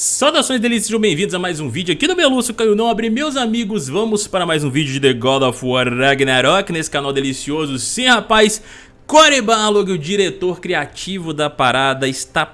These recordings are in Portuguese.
Saudações delícias, sejam bem-vindos a mais um vídeo aqui do Belúcio Caio Nobre. Meus amigos, vamos para mais um vídeo de The God of War Ragnarok nesse canal delicioso Sim, rapaz, Corey Barlog, o diretor criativo da parada, está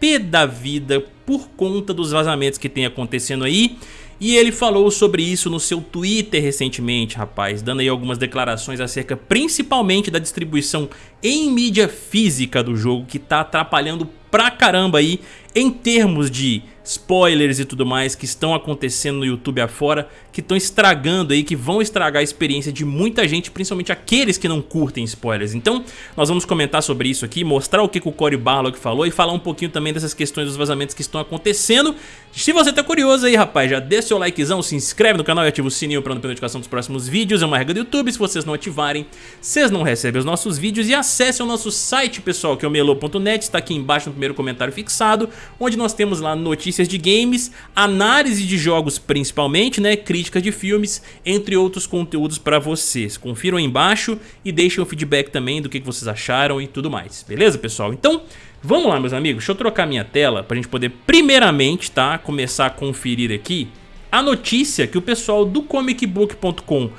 pé da vida por conta dos vazamentos que tem acontecendo aí. E ele falou sobre isso no seu Twitter recentemente, rapaz, dando aí algumas declarações acerca principalmente da distribuição em mídia física do jogo que tá atrapalhando pra caramba aí em termos de spoilers e tudo mais que estão acontecendo no YouTube afora, que estão estragando aí, que vão estragar a experiência de muita gente, principalmente aqueles que não curtem spoilers. Então, nós vamos comentar sobre isso aqui, mostrar o que, que o Cory Barlog falou e falar um pouquinho também dessas questões dos vazamentos que estão acontecendo. Se você tá curioso aí, rapaz, já deixa seu likezão, se inscreve no canal e ativa o sininho para não perder notificação dos próximos vídeos. É uma regra do YouTube, se vocês não ativarem, vocês não recebem os nossos vídeos. E acesse o nosso site, pessoal, que é o melo.net, está aqui embaixo no primeiro comentário fixado, onde nós temos lá notícias de games, análise de jogos principalmente, né, crítica de filmes, entre outros conteúdos para vocês. Confiram aí embaixo e deixem o feedback também do que vocês acharam e tudo mais, beleza pessoal? Então, vamos lá meus amigos, deixa eu trocar minha tela para a gente poder primeiramente, tá, começar a conferir aqui a notícia que o pessoal do comicbook.com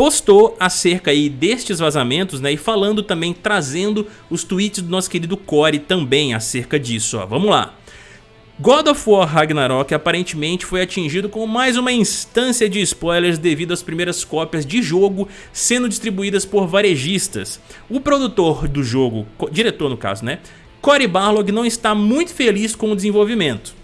postou acerca aí destes vazamentos, né, e falando também, trazendo os tweets do nosso querido Core também acerca disso, ó. Vamos lá. God of War Ragnarok aparentemente foi atingido com mais uma instância de spoilers devido às primeiras cópias de jogo sendo distribuídas por varejistas. O produtor do jogo, diretor no caso né, Cory Barlog não está muito feliz com o desenvolvimento.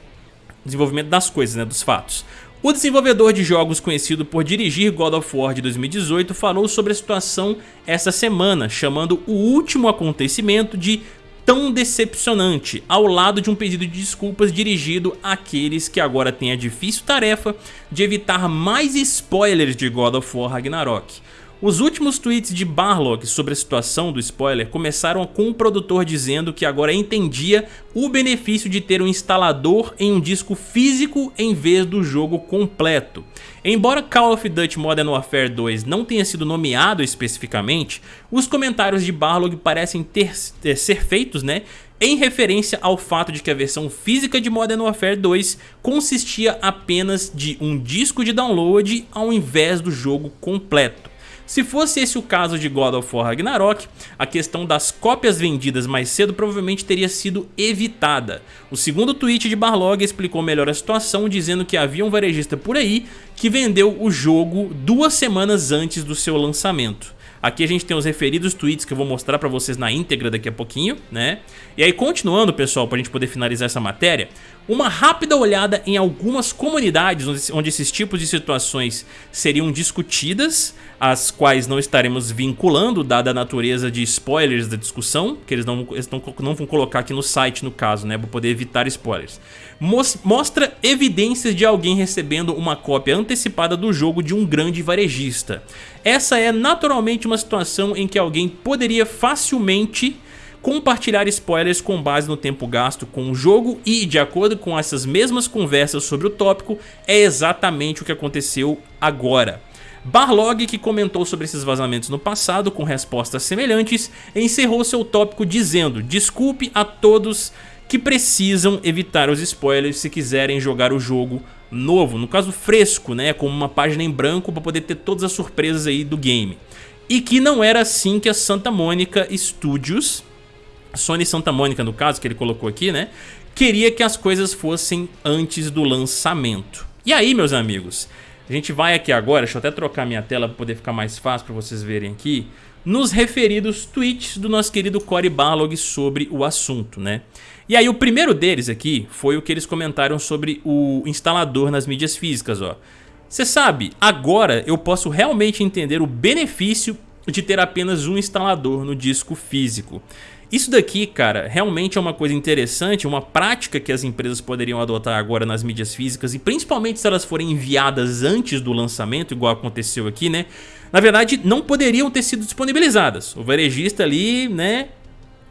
Desenvolvimento das coisas, né, dos fatos. O desenvolvedor de jogos conhecido por dirigir God of War de 2018 falou sobre a situação essa semana, chamando o último acontecimento de tão decepcionante, ao lado de um pedido de desculpas dirigido àqueles que agora têm a difícil tarefa de evitar mais spoilers de God of War Ragnarok. Os últimos tweets de Barlog sobre a situação do spoiler começaram com o produtor dizendo que agora entendia o benefício de ter um instalador em um disco físico em vez do jogo completo. Embora Call of Duty Modern Warfare 2 não tenha sido nomeado especificamente, os comentários de Barlog parecem ter, ter ser feitos né, em referência ao fato de que a versão física de Modern Warfare 2 consistia apenas de um disco de download ao invés do jogo completo. Se fosse esse o caso de God of War Ragnarok, a questão das cópias vendidas mais cedo provavelmente teria sido evitada. O segundo tweet de Barlog explicou melhor a situação, dizendo que havia um varejista por aí que vendeu o jogo duas semanas antes do seu lançamento. Aqui a gente tem os referidos tweets que eu vou mostrar pra vocês na íntegra daqui a pouquinho, né? E aí continuando, pessoal, pra gente poder finalizar essa matéria, uma rápida olhada em algumas comunidades onde esses tipos de situações seriam discutidas, as quais não estaremos vinculando, dada a natureza de spoilers da discussão, que eles não, eles não, não vão colocar aqui no site no caso, né, para poder evitar spoilers. Mostra evidências de alguém recebendo uma cópia antecipada do jogo de um grande varejista. Essa é naturalmente uma situação em que alguém poderia facilmente compartilhar spoilers com base no tempo gasto com o jogo e, de acordo com essas mesmas conversas sobre o tópico, é exatamente o que aconteceu agora. Barlog, que comentou sobre esses vazamentos no passado com respostas semelhantes, encerrou seu tópico dizendo Desculpe a todos que precisam evitar os spoilers se quiserem jogar o jogo novo, no caso fresco, né, como uma página em branco para poder ter todas as surpresas aí do game. E que não era assim que a Santa Mônica Studios Sony Santa Mônica, no caso, que ele colocou aqui, né? Queria que as coisas fossem antes do lançamento. E aí, meus amigos, a gente vai aqui agora, deixa eu até trocar minha tela para poder ficar mais fácil para vocês verem aqui, nos referidos tweets do nosso querido Cory Barlog sobre o assunto, né? E aí o primeiro deles aqui foi o que eles comentaram sobre o instalador nas mídias físicas, ó. Você sabe, agora eu posso realmente entender o benefício de ter apenas um instalador no disco físico. Isso daqui, cara, realmente é uma coisa interessante, uma prática que as empresas poderiam adotar agora nas mídias físicas e principalmente se elas forem enviadas antes do lançamento, igual aconteceu aqui, né? Na verdade, não poderiam ter sido disponibilizadas. O varejista ali, né,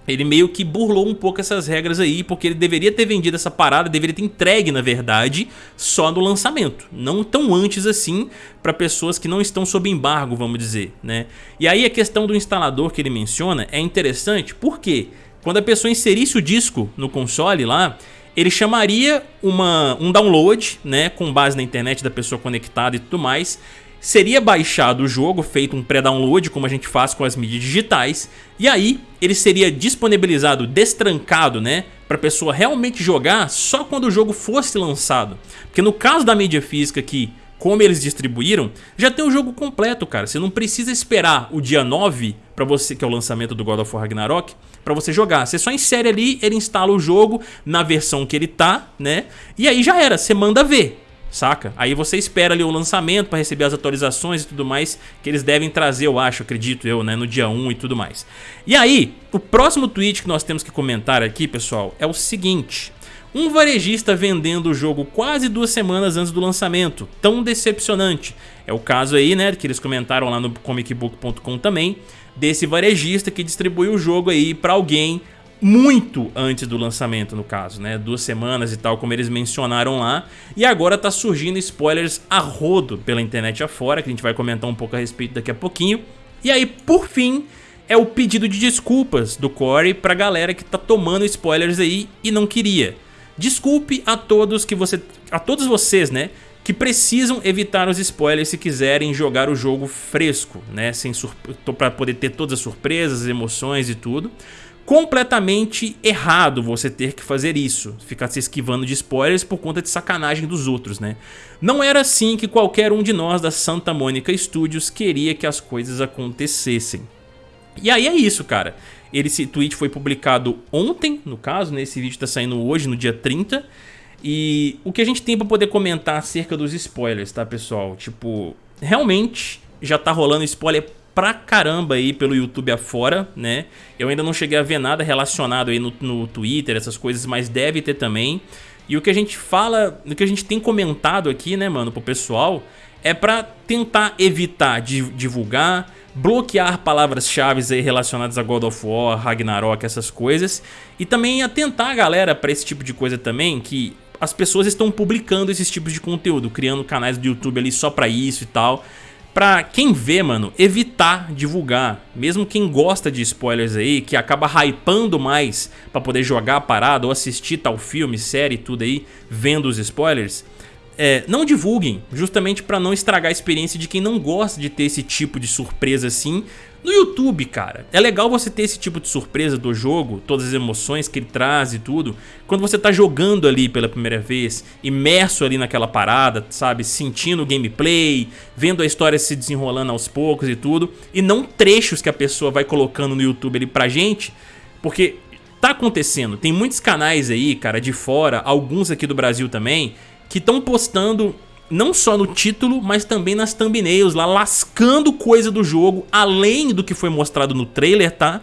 ele meio que burlou um pouco essas regras aí, porque ele deveria ter vendido essa parada, deveria ter entregue, na verdade, só no lançamento. Não tão antes assim, para pessoas que não estão sob embargo, vamos dizer, né? E aí a questão do instalador que ele menciona é interessante, porque quando a pessoa inserisse o disco no console lá, ele chamaria uma, um download, né, com base na internet da pessoa conectada e tudo mais, seria baixado o jogo, feito um pré-download, como a gente faz com as mídias digitais, e aí ele seria disponibilizado, destrancado, né, para a pessoa realmente jogar só quando o jogo fosse lançado. Porque no caso da mídia física aqui, como eles distribuíram, já tem o jogo completo, cara. Você não precisa esperar o dia 9 para você, que é o lançamento do God of War Ragnarok, para você jogar. Você só insere ali, ele instala o jogo na versão que ele tá, né? E aí já era, você manda ver saca? Aí você espera ali o lançamento para receber as atualizações e tudo mais que eles devem trazer, eu acho, acredito eu, né, no dia 1 e tudo mais. E aí, o próximo tweet que nós temos que comentar aqui, pessoal, é o seguinte... Um varejista vendendo o jogo quase duas semanas antes do lançamento, tão decepcionante. É o caso aí, né, que eles comentaram lá no comicbook.com também, desse varejista que distribuiu o jogo aí para alguém muito antes do lançamento, no caso, né? Duas semanas e tal, como eles mencionaram lá. E agora tá surgindo spoilers a rodo pela internet afora, que a gente vai comentar um pouco a respeito daqui a pouquinho. E aí, por fim, é o pedido de desculpas do Corey pra galera que tá tomando spoilers aí e não queria. Desculpe a todos que você, a todos vocês, né, que precisam evitar os spoilers se quiserem jogar o jogo fresco, né, sem para poder ter todas as surpresas, as emoções e tudo completamente errado você ter que fazer isso, ficar se esquivando de spoilers por conta de sacanagem dos outros, né? Não era assim que qualquer um de nós da Santa Mônica Studios queria que as coisas acontecessem. E aí é isso, cara. Esse tweet foi publicado ontem, no caso, né? Esse vídeo tá saindo hoje, no dia 30. E o que a gente tem pra poder comentar acerca dos spoilers, tá, pessoal? Tipo, realmente já tá rolando spoiler pra caramba aí pelo YouTube afora, né? Eu ainda não cheguei a ver nada relacionado aí no, no Twitter, essas coisas, mas deve ter também. E o que a gente fala, o que a gente tem comentado aqui, né, mano, pro pessoal, é pra tentar evitar de divulgar, bloquear palavras-chave aí relacionadas a God of War, Ragnarok, essas coisas. E também atentar a galera pra esse tipo de coisa também, que as pessoas estão publicando esses tipos de conteúdo, criando canais do YouTube ali só pra isso e tal pra quem vê, mano, evitar divulgar. Mesmo quem gosta de spoilers aí, que acaba hypando mais pra poder jogar a parada ou assistir tal filme, série, tudo aí, vendo os spoilers. É, não divulguem, justamente para não estragar a experiência de quem não gosta de ter esse tipo de surpresa assim. No YouTube, cara, é legal você ter esse tipo de surpresa do jogo, todas as emoções que ele traz e tudo, quando você tá jogando ali pela primeira vez, imerso ali naquela parada, sabe, sentindo o gameplay, vendo a história se desenrolando aos poucos e tudo, e não trechos que a pessoa vai colocando no YouTube ali pra gente, porque tá acontecendo, tem muitos canais aí, cara, de fora, alguns aqui do Brasil também, que estão postando não só no título, mas também nas thumbnails lá, lascando coisa do jogo, além do que foi mostrado no trailer, tá?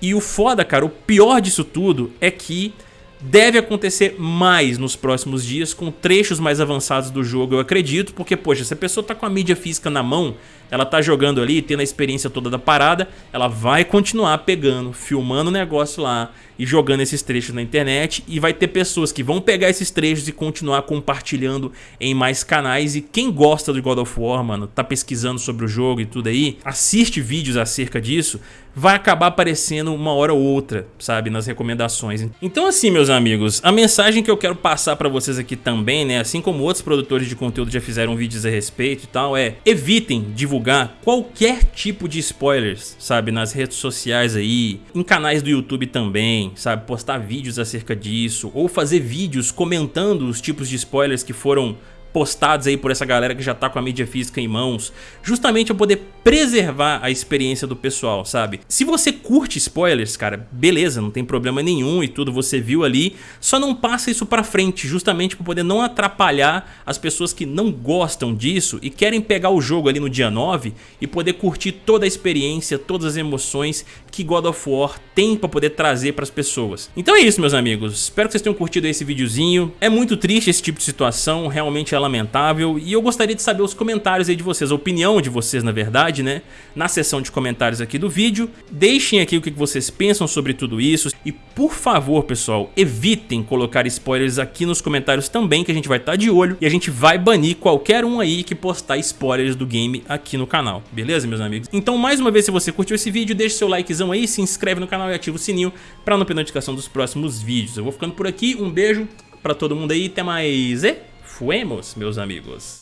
E o foda, cara, o pior disso tudo é que deve acontecer mais nos próximos dias com trechos mais avançados do jogo, eu acredito, porque, poxa, se a pessoa tá com a mídia física na mão, ela tá jogando ali, tendo a experiência toda da parada, ela vai continuar pegando, filmando o negócio lá e jogando esses trechos na internet e vai ter pessoas que vão pegar esses trechos e continuar compartilhando em mais canais e quem gosta do God of War, mano, tá pesquisando sobre o jogo e tudo aí, assiste vídeos acerca disso, vai acabar aparecendo uma hora ou outra, sabe, nas recomendações. Então assim, meus amigos, a mensagem que eu quero passar pra vocês aqui também, né, assim como outros produtores de conteúdo já fizeram vídeos a respeito e tal, é evitem divulgar qualquer tipo de spoilers, sabe, nas redes sociais aí, em canais do YouTube também, sabe? Postar vídeos acerca disso, ou fazer vídeos comentando os tipos de spoilers que foram postados aí por essa galera que já tá com a mídia física em mãos, justamente para poder preservar a experiência do pessoal, sabe? Se você curte spoilers, cara, beleza, não tem problema nenhum e tudo, você viu ali, só não passa isso pra frente, justamente para poder não atrapalhar as pessoas que não gostam disso e querem pegar o jogo ali no dia 9 e poder curtir toda a experiência, todas as emoções que God of War tem para poder trazer para as pessoas. Então é isso, meus amigos, espero que vocês tenham curtido esse videozinho, é muito triste esse tipo de situação, realmente ela lamentável e eu gostaria de saber os comentários aí de vocês, a opinião de vocês na verdade, né, na seção de comentários aqui do vídeo. Deixem aqui o que vocês pensam sobre tudo isso e por favor pessoal, evitem colocar spoilers aqui nos comentários também que a gente vai estar tá de olho e a gente vai banir qualquer um aí que postar spoilers do game aqui no canal, beleza meus amigos? Então mais uma vez se você curtiu esse vídeo, deixe seu likezão aí, se inscreve no canal e ativa o sininho para não perder notificação dos próximos vídeos. Eu vou ficando por aqui, um beijo pra todo mundo aí. Até mais e fuemos, meus amigos.